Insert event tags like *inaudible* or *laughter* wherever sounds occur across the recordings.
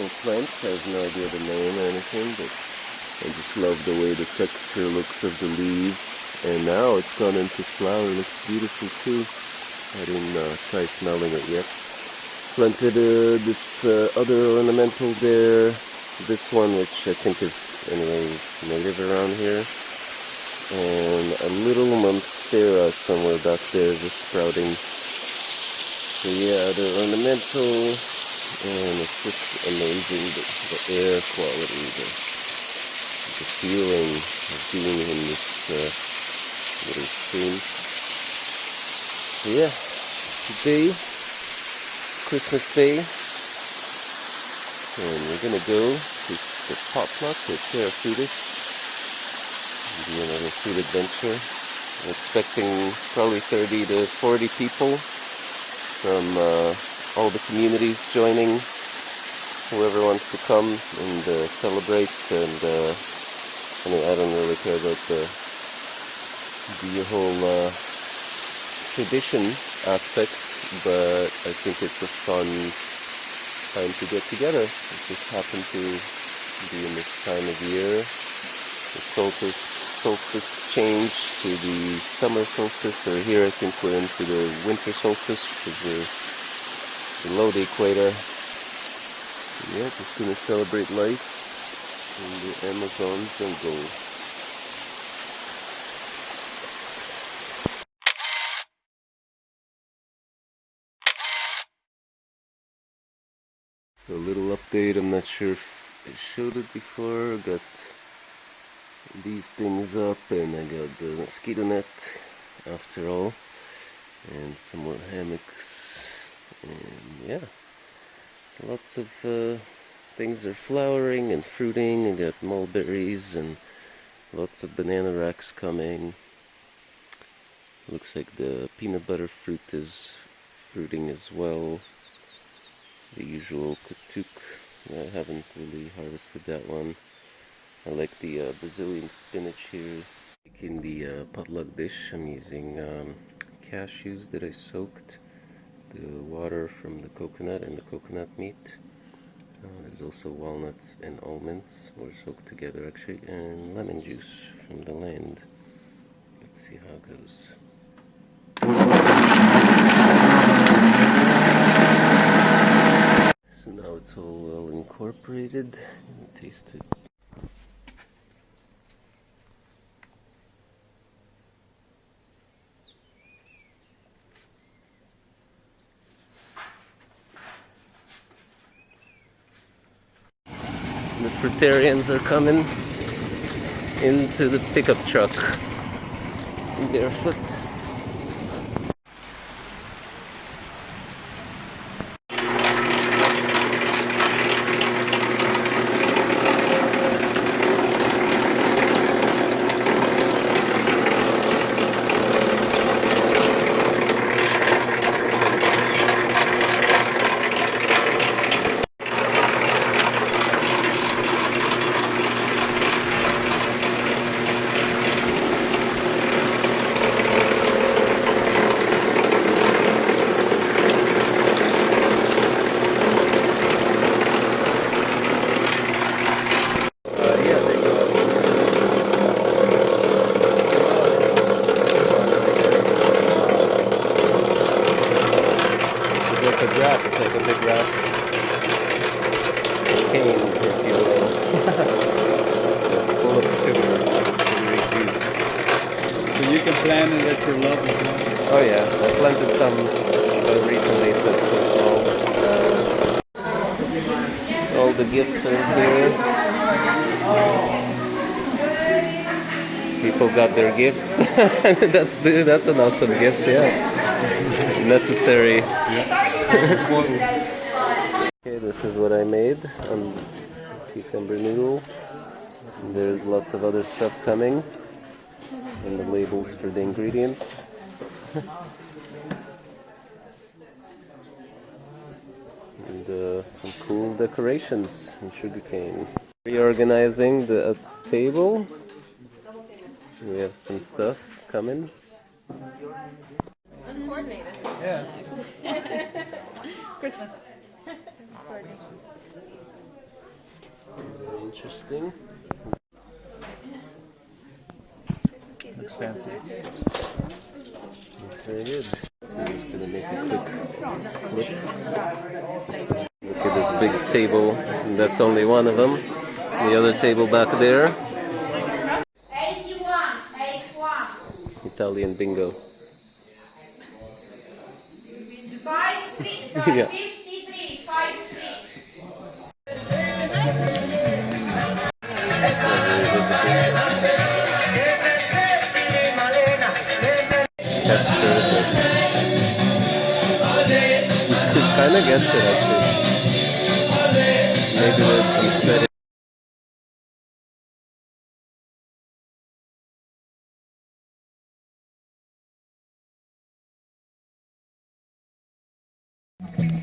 ornamental plant. I have no idea the name or anything, but I just love the way the texture looks of the leaves. And now it's gone into flower. It looks beautiful too. I didn't uh, try smelling it yet. Planted uh, this uh, other ornamental there. This one, which I think is anyway native around here. And a little monstera somewhere back there just sprouting. So yeah, the ornamental, and it's just amazing the, the air quality, the, the feeling of being in this uh, little stream. So yeah, today, Christmas Day, and we're gonna go to the potluck with Terrafutis. Be another food adventure. I'm expecting probably 30 to 40 people from uh, all the communities joining, whoever wants to come and uh, celebrate. And uh, I mean, I don't really care about the the whole uh, tradition aspect, but I think it's a fun time to get together. It just happened to be in this time of year. The solstice, solstice change to the summer solstice, or here I think we're into the winter solstice because below the equator. Yeah, just gonna celebrate life in the Amazon jungle. A little update, I'm not sure if I showed it before, got these things up and I got the mosquito net after all and some more hammocks and yeah. Lots of uh, things are flowering and fruiting. I got mulberries and lots of banana racks coming. Looks like the peanut butter fruit is fruiting as well. The usual katuk. I haven't really harvested that one. I like the uh, Brazilian spinach here. In the uh, potluck dish, I'm using um, cashews that I soaked, the water from the coconut and the coconut meat. Uh, there's also walnuts and almonds, were soaked together actually, and lemon juice from the land. Let's see how it goes. So now it's all well incorporated. Taste it. The fruitarians are coming into the pickup truck barefoot. Oh yeah, I planted some uh, recently, so it's so small. Uh, all the gifts are here. People got their gifts. *laughs* that's the, that's an awesome gift, yeah. Necessary. Okay, this is what I made on cucumber noodle. There's lots of other stuff coming and the labels for the ingredients. and uh, some cool decorations and sugarcane. Reorganizing the uh, table. We have some stuff coming. Uncoordinated. Yeah. Christmas. Interesting. Looks fancy. Looks very good. I'm just gonna make a quick clip. Look at this big table. That's only one of them. The other table back there. 81, 81, Italian bingo. Yeah. 53, 5, 3. Lovely visitor. Capture it. kind of gets it actually.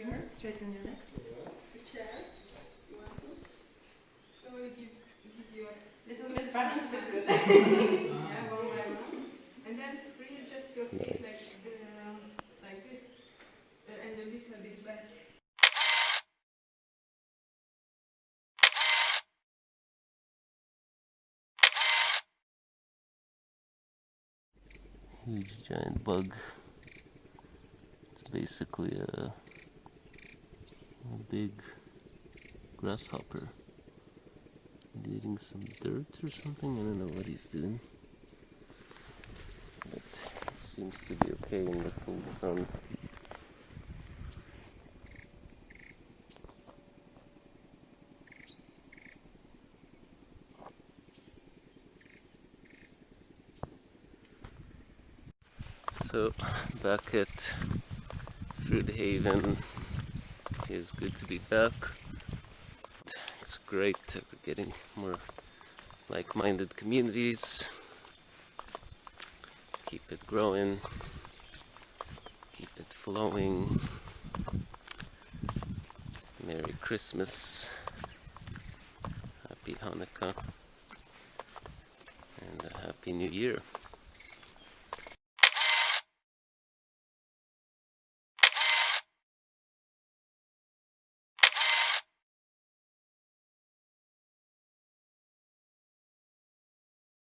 can come to chair from here. Straighten your legs. To chair. You want to? So we'll give, give you a little bit balance, *laughs* but good. yeah, one by one. And then readjust your feet Nice. like, uh, like this, uh, and a little bit back. Huge giant bug. It's basically a, a big grasshopper. Eating some dirt or something. I don't know what he's doing. But seems to be okay in the full sun. So back at Fruit Haven, it's good to be back. It's great we're getting more like-minded communities. Keep it growing, keep it flowing. Merry Christmas, Happy Hanukkah, and a Happy New Year.